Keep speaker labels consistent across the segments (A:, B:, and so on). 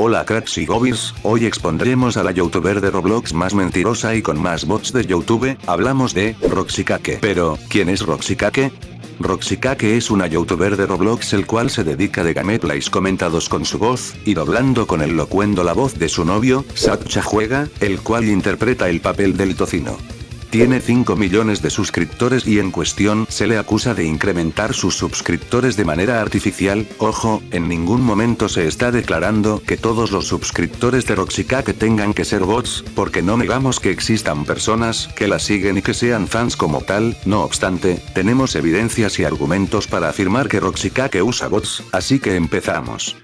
A: Hola cracks y hoy expondremos a la youtuber de Roblox más mentirosa y con más bots de YouTube, hablamos de, Roxykake. Pero, ¿quién es Roxykake? Roxykake es una youtuber de Roblox el cual se dedica de gameplays comentados con su voz, y doblando con el locuendo la voz de su novio, Satcha Juega, el cual interpreta el papel del tocino. Tiene 5 millones de suscriptores y en cuestión se le acusa de incrementar sus suscriptores de manera artificial, ojo, en ningún momento se está declarando que todos los suscriptores de Roxykake tengan que ser bots, porque no negamos que existan personas que la siguen y que sean fans como tal, no obstante, tenemos evidencias y argumentos para afirmar que Roxykake usa bots, así que empezamos.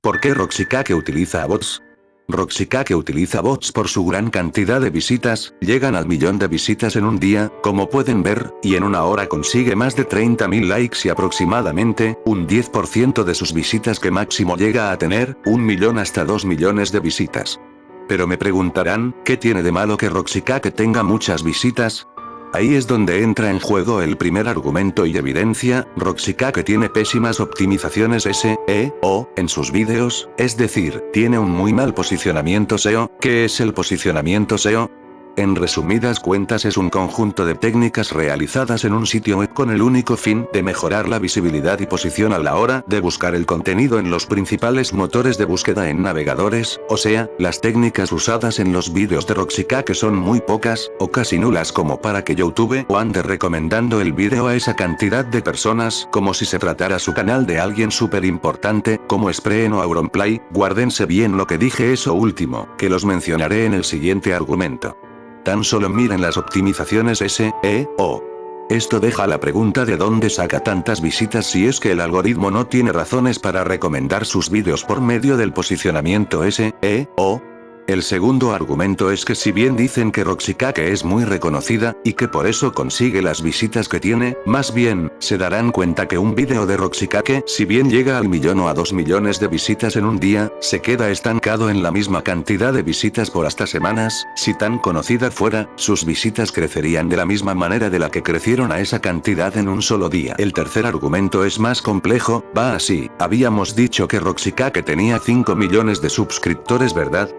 A: ¿Por qué Roxykake utiliza bots? Roxykake utiliza bots por su gran cantidad de visitas, llegan al millón de visitas en un día, como pueden ver, y en una hora consigue más de 30.000 likes y aproximadamente, un 10% de sus visitas que máximo llega a tener, un millón hasta 2 millones de visitas. Pero me preguntarán, ¿qué tiene de malo que Roxykake tenga muchas visitas? Ahí es donde entra en juego el primer argumento y evidencia, Roxykake tiene pésimas optimizaciones SEO en sus vídeos, es decir, tiene un muy mal posicionamiento SEO, ¿qué es el posicionamiento SEO? En resumidas cuentas es un conjunto de técnicas realizadas en un sitio web con el único fin de mejorar la visibilidad y posición a la hora de buscar el contenido en los principales motores de búsqueda en navegadores, o sea, las técnicas usadas en los vídeos de Roxykake son muy pocas, o casi nulas como para que YouTube o ande recomendando el vídeo a esa cantidad de personas como si se tratara su canal de alguien súper importante, como Spreen o Auronplay, guárdense bien lo que dije eso último, que los mencionaré en el siguiente argumento. Tan solo miren las optimizaciones SEO. Esto deja la pregunta de dónde saca tantas visitas si es que el algoritmo no tiene razones para recomendar sus vídeos por medio del posicionamiento SEO. El segundo argumento es que si bien dicen que Roxykake es muy reconocida, y que por eso consigue las visitas que tiene, más bien, se darán cuenta que un vídeo de Roxykake, si bien llega al millón o a dos millones de visitas en un día, se queda estancado en la misma cantidad de visitas por hasta semanas, si tan conocida fuera, sus visitas crecerían de la misma manera de la que crecieron a esa cantidad en un solo día. El tercer argumento es más complejo, va así, habíamos dicho que Roxykake tenía 5 millones de suscriptores ¿verdad?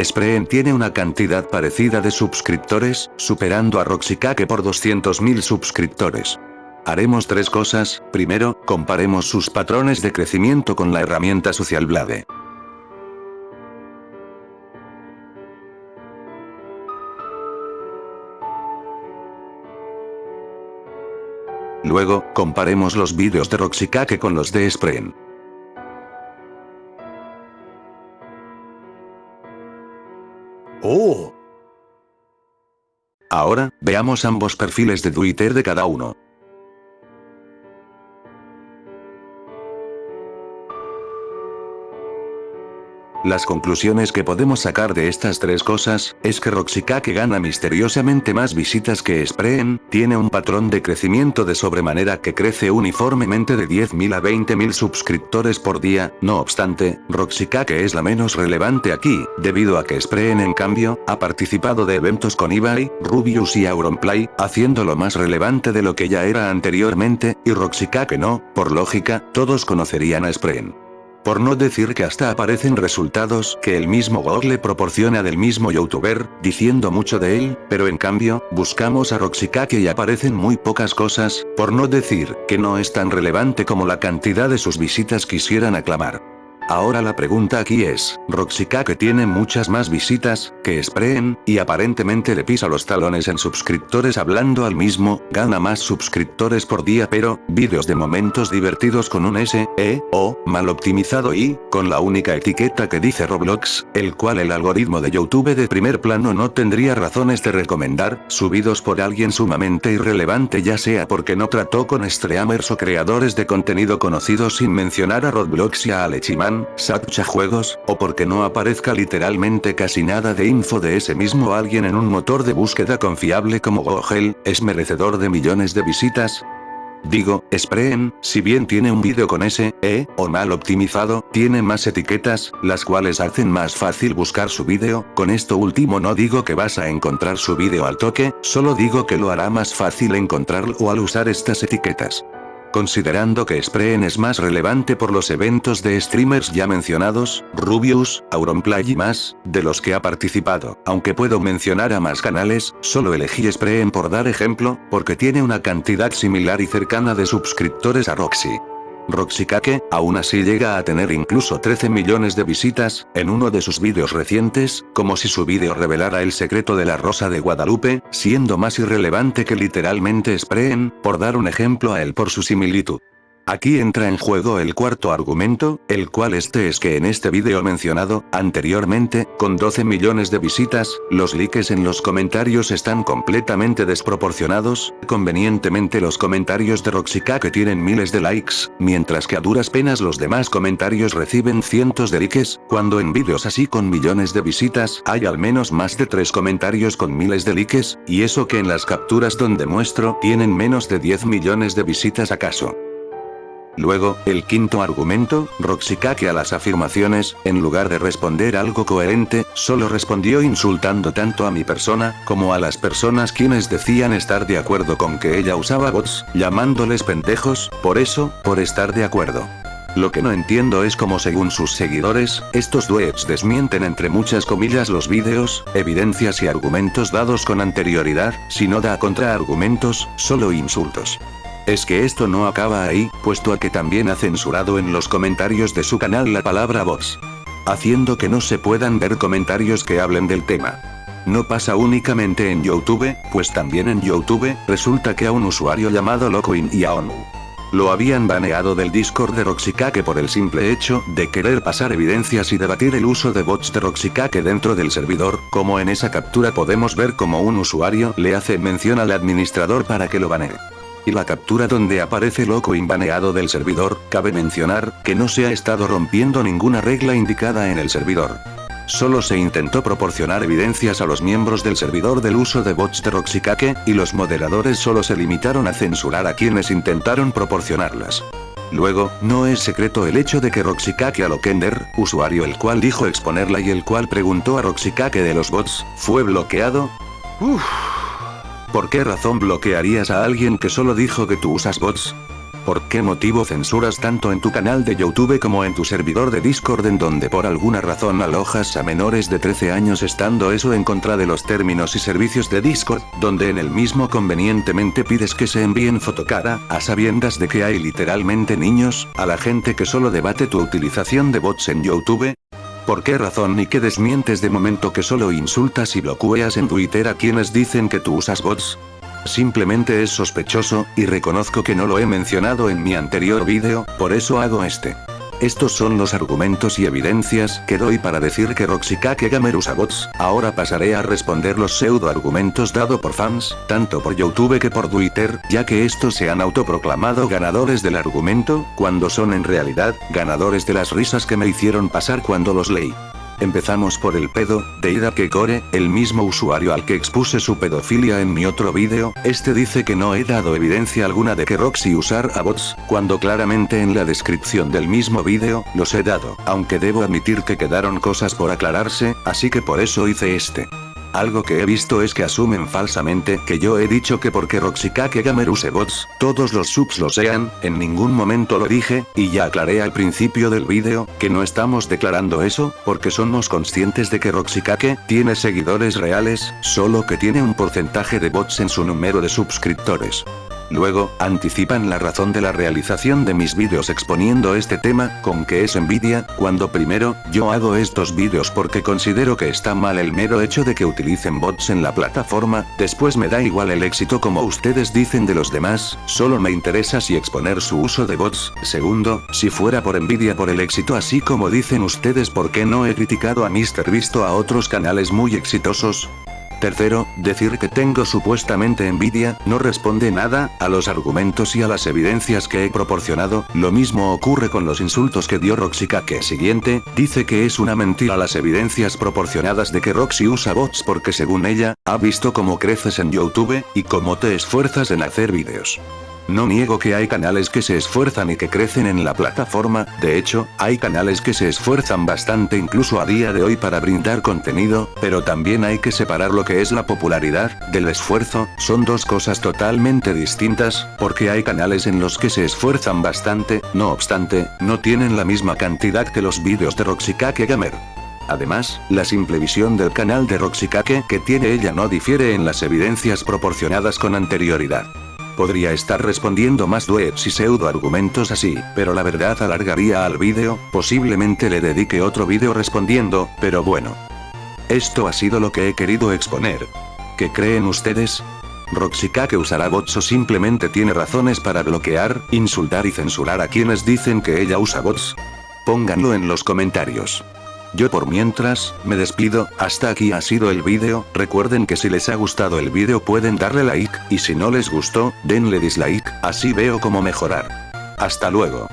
A: Spreen tiene una cantidad parecida de suscriptores, superando a Roxykake por 200.000 suscriptores. Haremos tres cosas, primero, comparemos sus patrones de crecimiento con la herramienta Social Blade. Luego, comparemos los vídeos de Roxykake con los de Spreen.
B: ¡Oh!
A: Ahora, veamos ambos perfiles de Twitter de cada uno. Las conclusiones que podemos sacar de estas tres cosas, es que Roxykake gana misteriosamente más visitas que Spreen, tiene un patrón de crecimiento de sobremanera que crece uniformemente de 10.000 a 20.000 suscriptores por día, no obstante, Roxykake es la menos relevante aquí, debido a que Spreen en cambio, ha participado de eventos con Ibai, Rubius y Auronplay, haciéndolo más relevante de lo que ya era anteriormente, y Roxykake no, por lógica, todos conocerían a Spreen. Por no decir que hasta aparecen resultados que el mismo Google proporciona del mismo youtuber, diciendo mucho de él, pero en cambio, buscamos a Roxykake y aparecen muy pocas cosas, por no decir que no es tan relevante como la cantidad de sus visitas quisieran aclamar. Ahora la pregunta aquí es, Roxykake tiene muchas más visitas, que Spreen, y aparentemente le pisa los talones en suscriptores hablando al mismo, gana más suscriptores por día pero, vídeos de momentos divertidos con un SEO, mal optimizado y, con la única etiqueta que dice Roblox, el cual el algoritmo de YouTube de primer plano no tendría razones de recomendar, subidos por alguien sumamente irrelevante ya sea porque no trató con streamers o creadores de contenido conocidos sin mencionar a Roblox y a Alechiman, Satcha Juegos, o porque no aparezca literalmente casi nada de info de ese mismo alguien en un motor de búsqueda confiable como Google, es merecedor de millones de visitas, Digo, Spreen, si bien tiene un vídeo con ese, E, o mal optimizado, tiene más etiquetas, las cuales hacen más fácil buscar su vídeo, con esto último no digo que vas a encontrar su vídeo al toque, solo digo que lo hará más fácil encontrarlo al usar estas etiquetas. Considerando que Spreen es más relevante por los eventos de streamers ya mencionados, Rubius, Auronplay y más, de los que ha participado, aunque puedo mencionar a más canales, solo elegí Spreen por dar ejemplo, porque tiene una cantidad similar y cercana de suscriptores a Roxy. Roxykake, aún así llega a tener incluso 13 millones de visitas, en uno de sus vídeos recientes, como si su vídeo revelara el secreto de la rosa de Guadalupe, siendo más irrelevante que literalmente Spreen, por dar un ejemplo a él por su similitud. Aquí entra en juego el cuarto argumento, el cual este es que en este vídeo mencionado, anteriormente, con 12 millones de visitas, los likes en los comentarios están completamente desproporcionados, convenientemente los comentarios de Roxica que tienen miles de likes, mientras que a duras penas los demás comentarios reciben cientos de likes, cuando en vídeos así con millones de visitas hay al menos más de 3 comentarios con miles de likes, y eso que en las capturas donde muestro tienen menos de 10 millones de visitas acaso. Luego, el quinto argumento, Roxykake a las afirmaciones, en lugar de responder algo coherente, solo respondió insultando tanto a mi persona, como a las personas quienes decían estar de acuerdo con que ella usaba bots, llamándoles pendejos, por eso, por estar de acuerdo. Lo que no entiendo es cómo según sus seguidores, estos duets desmienten entre muchas comillas los vídeos, evidencias y argumentos dados con anterioridad, si no da contraargumentos, solo insultos. Es que esto no acaba ahí, puesto a que también ha censurado en los comentarios de su canal la palabra bots. Haciendo que no se puedan ver comentarios que hablen del tema. No pasa únicamente en Youtube, pues también en Youtube, resulta que a un usuario llamado Locoin y a ONU. Lo habían baneado del Discord de Roxykake por el simple hecho de querer pasar evidencias y debatir el uso de bots de Roxykake dentro del servidor, como en esa captura podemos ver como un usuario le hace mención al administrador para que lo banee y la captura donde aparece loco inbaneado del servidor, cabe mencionar, que no se ha estado rompiendo ninguna regla indicada en el servidor. Solo se intentó proporcionar evidencias a los miembros del servidor del uso de bots de Roxykake, y los moderadores solo se limitaron a censurar a quienes intentaron proporcionarlas. Luego, no es secreto el hecho de que Roxykake Alokender, usuario el cual dijo exponerla y el cual preguntó a Roxykake de los bots, fue bloqueado. Uff. ¿Por qué razón bloquearías a alguien que solo dijo que tú usas bots? ¿Por qué motivo censuras tanto en tu canal de Youtube como en tu servidor de Discord en donde por alguna razón alojas a menores de 13 años estando eso en contra de los términos y servicios de Discord, donde en el mismo convenientemente pides que se envíen fotocara, a sabiendas de que hay literalmente niños, a la gente que solo debate tu utilización de bots en Youtube? ¿Por qué razón y que desmientes de momento que solo insultas y bloqueas en Twitter a quienes dicen que tú usas bots? Simplemente es sospechoso, y reconozco que no lo he mencionado en mi anterior vídeo, por eso hago este. Estos son los argumentos y evidencias que doy para decir que Roxykake Gamer usa bots. Ahora pasaré a responder los pseudo argumentos dado por fans, tanto por Youtube que por Twitter, ya que estos se han autoproclamado ganadores del argumento, cuando son en realidad, ganadores de las risas que me hicieron pasar cuando los leí. Empezamos por el pedo, de Ida Kekore, el mismo usuario al que expuse su pedofilia en mi otro vídeo, este dice que no he dado evidencia alguna de que Roxy usar a bots, cuando claramente en la descripción del mismo vídeo, los he dado, aunque debo admitir que quedaron cosas por aclararse, así que por eso hice este. Algo que he visto es que asumen falsamente que yo he dicho que porque Roxykake Gamer use bots, todos los subs lo sean, en ningún momento lo dije, y ya aclaré al principio del vídeo, que no estamos declarando eso, porque somos conscientes de que Roxykake tiene seguidores reales, solo que tiene un porcentaje de bots en su número de suscriptores. Luego, anticipan la razón de la realización de mis vídeos exponiendo este tema, con que es envidia, cuando primero, yo hago estos vídeos porque considero que está mal el mero hecho de que utilicen bots en la plataforma, después me da igual el éxito como ustedes dicen de los demás, solo me interesa si exponer su uso de bots, segundo, si fuera por envidia por el éxito así como dicen ustedes por qué no he criticado a Mr. Visto a otros canales muy exitosos, Tercero, decir que tengo supuestamente envidia, no responde nada, a los argumentos y a las evidencias que he proporcionado, lo mismo ocurre con los insultos que dio Roxykake. Siguiente, dice que es una mentira las evidencias proporcionadas de que Roxy usa bots porque según ella, ha visto cómo creces en Youtube, y cómo te esfuerzas en hacer vídeos. No niego que hay canales que se esfuerzan y que crecen en la plataforma, de hecho, hay canales que se esfuerzan bastante incluso a día de hoy para brindar contenido, pero también hay que separar lo que es la popularidad, del esfuerzo, son dos cosas totalmente distintas, porque hay canales en los que se esfuerzan bastante, no obstante, no tienen la misma cantidad que los vídeos de Roxykake Gamer. Además, la simple visión del canal de Roxykake que tiene ella no difiere en las evidencias proporcionadas con anterioridad. Podría estar respondiendo más duets y pseudo argumentos así, pero la verdad alargaría al vídeo, posiblemente le dedique otro vídeo respondiendo, pero bueno. Esto ha sido lo que he querido exponer. ¿Qué creen ustedes? ¿Roxykake usará bots o simplemente tiene razones para bloquear, insultar y censurar a quienes dicen que ella usa bots? Pónganlo en los comentarios. Yo por mientras, me despido, hasta aquí ha sido el vídeo, recuerden que si les ha gustado el vídeo pueden darle like, y si no les gustó, denle dislike, así veo cómo mejorar. Hasta luego.